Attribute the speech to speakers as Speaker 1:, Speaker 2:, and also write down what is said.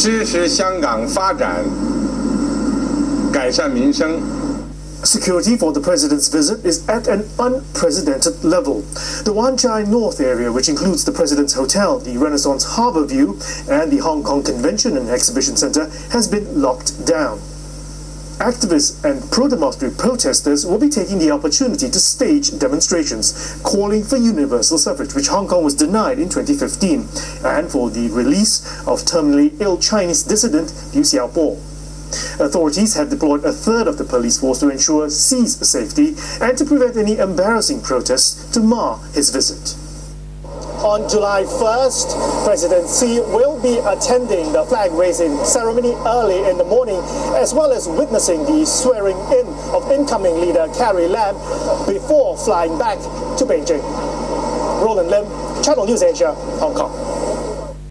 Speaker 1: 支持香港发展，改善民生。
Speaker 2: Security for the president's visit is at an unprecedented level. The Wan Chai North area, which includes the president's hotel, the Renaissance Harbour View, and the Hong Kong Convention and Exhibition Centre, has been locked down. Activists and pro-democracy protesters will be taking the opportunity to stage demonstrations calling for universal suffrage, which Hong Kong was denied in 2015, and for the release of terminally ill Chinese dissident Liu Xiaobo. Authorities have deployed a third of the police force to ensure Xi's safety and to prevent any embarrassing protests to mar his visit. On July 1st, President Xi will be attending the flag raising ceremony early in the morning, as well as witnessing the swearing in of incoming leader Carrie Lam before flying back to Beijing. Roland Lim, Channel News Asia, Hong Kong.